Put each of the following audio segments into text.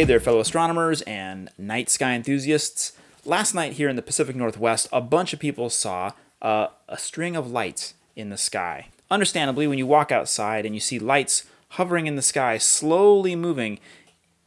Hey there, fellow astronomers and night sky enthusiasts. Last night here in the Pacific Northwest, a bunch of people saw uh, a string of lights in the sky. Understandably, when you walk outside and you see lights hovering in the sky, slowly moving,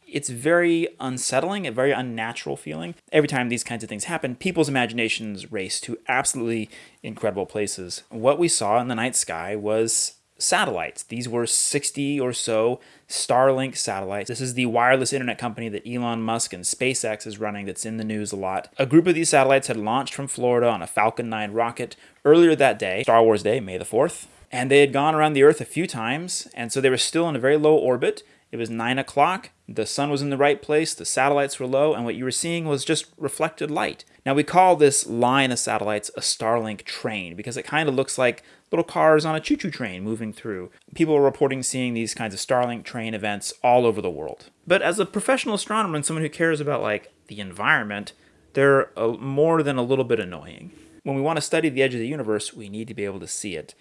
it's very unsettling, a very unnatural feeling. Every time these kinds of things happen, people's imaginations race to absolutely incredible places. What we saw in the night sky was satellites. These were 60 or so Starlink satellites. This is the wireless internet company that Elon Musk and SpaceX is running that's in the news a lot. A group of these satellites had launched from Florida on a Falcon 9 rocket earlier that day, Star Wars Day, May the 4th. And they had gone around the Earth a few times, and so they were still in a very low orbit. It was 9 o'clock, the sun was in the right place, the satellites were low, and what you were seeing was just reflected light. Now we call this line of satellites a Starlink train because it kind of looks like little cars on a choo-choo train moving through. People are reporting seeing these kinds of Starlink train events all over the world. But as a professional astronomer and someone who cares about like the environment, they're a, more than a little bit annoying. When we want to study the edge of the universe, we need to be able to see it.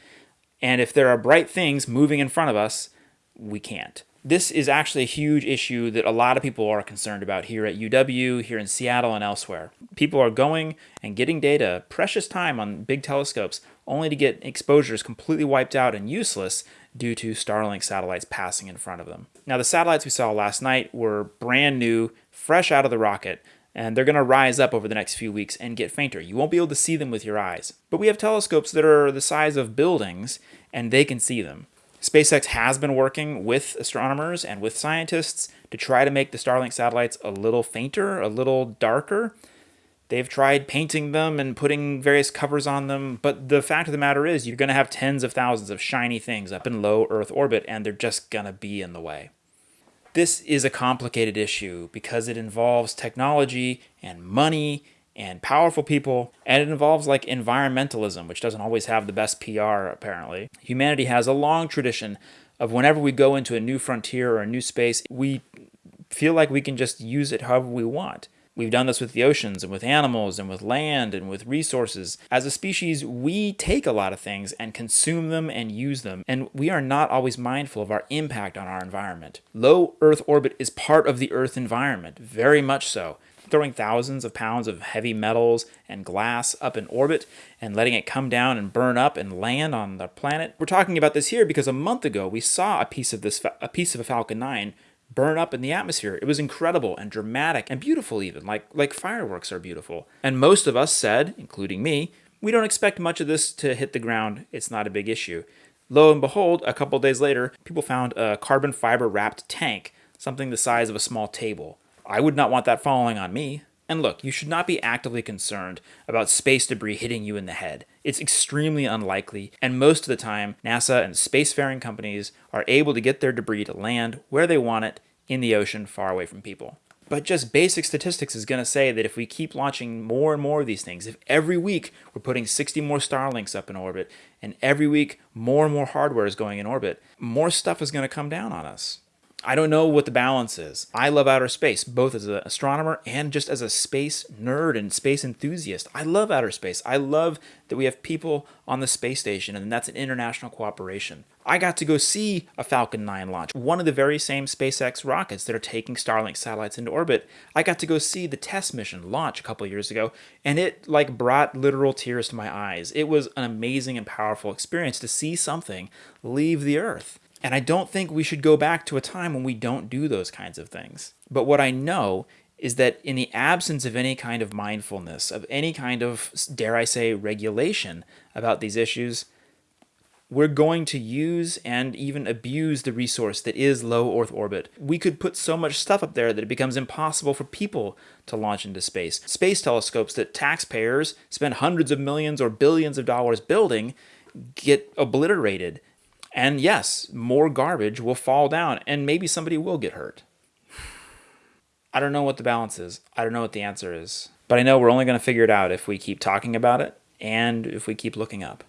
And if there are bright things moving in front of us, we can't this is actually a huge issue that a lot of people are concerned about here at UW, here in Seattle, and elsewhere. People are going and getting data, precious time on big telescopes, only to get exposures completely wiped out and useless due to Starlink satellites passing in front of them. Now, the satellites we saw last night were brand new, fresh out of the rocket, and they're going to rise up over the next few weeks and get fainter. You won't be able to see them with your eyes. But we have telescopes that are the size of buildings, and they can see them. SpaceX has been working with astronomers and with scientists to try to make the Starlink satellites a little fainter, a little darker. They've tried painting them and putting various covers on them, but the fact of the matter is you're going to have tens of thousands of shiny things up in low Earth orbit, and they're just going to be in the way. This is a complicated issue because it involves technology and money and powerful people, and it involves like environmentalism, which doesn't always have the best PR apparently. Humanity has a long tradition of whenever we go into a new frontier or a new space, we feel like we can just use it however we want. We've done this with the oceans and with animals and with land and with resources. As a species, we take a lot of things and consume them and use them, and we are not always mindful of our impact on our environment. Low Earth orbit is part of the Earth environment, very much so throwing thousands of pounds of heavy metals and glass up in orbit and letting it come down and burn up and land on the planet. We're talking about this here because a month ago we saw a piece of this a piece of a Falcon 9 burn up in the atmosphere. It was incredible and dramatic and beautiful even, like like fireworks are beautiful. And most of us said, including me, we don't expect much of this to hit the ground. It's not a big issue. Lo and behold, a couple days later, people found a carbon fiber wrapped tank, something the size of a small table. I would not want that falling on me. And look, you should not be actively concerned about space debris hitting you in the head. It's extremely unlikely, and most of the time, NASA and spacefaring companies are able to get their debris to land where they want it in the ocean far away from people. But just basic statistics is going to say that if we keep launching more and more of these things, if every week we're putting 60 more Starlinks up in orbit, and every week more and more hardware is going in orbit, more stuff is going to come down on us. I don't know what the balance is. I love outer space, both as an astronomer and just as a space nerd and space enthusiast. I love outer space. I love that we have people on the space station, and that's an international cooperation. I got to go see a Falcon 9 launch, one of the very same SpaceX rockets that are taking Starlink satellites into orbit. I got to go see the test mission launch a couple years ago, and it like brought literal tears to my eyes. It was an amazing and powerful experience to see something leave the Earth. And I don't think we should go back to a time when we don't do those kinds of things. But what I know is that in the absence of any kind of mindfulness, of any kind of, dare I say, regulation about these issues, we're going to use and even abuse the resource that is low Earth orbit. We could put so much stuff up there that it becomes impossible for people to launch into space. Space telescopes that taxpayers spend hundreds of millions or billions of dollars building get obliterated and yes, more garbage will fall down and maybe somebody will get hurt. I don't know what the balance is. I don't know what the answer is. But I know we're only going to figure it out if we keep talking about it and if we keep looking up.